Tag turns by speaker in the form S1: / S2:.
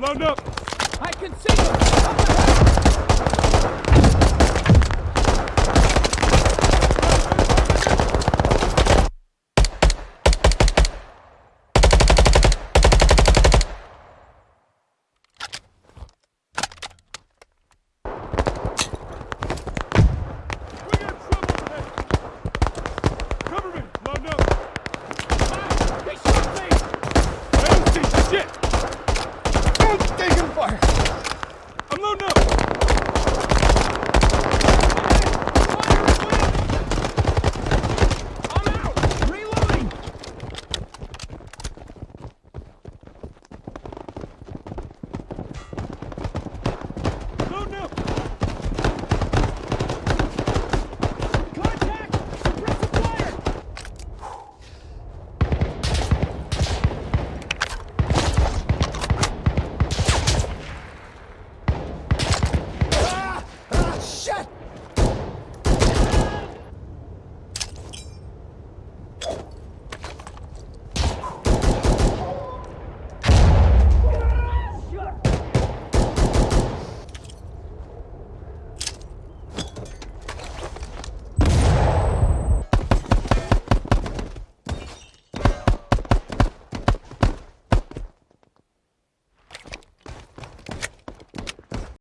S1: Load up! I can see them!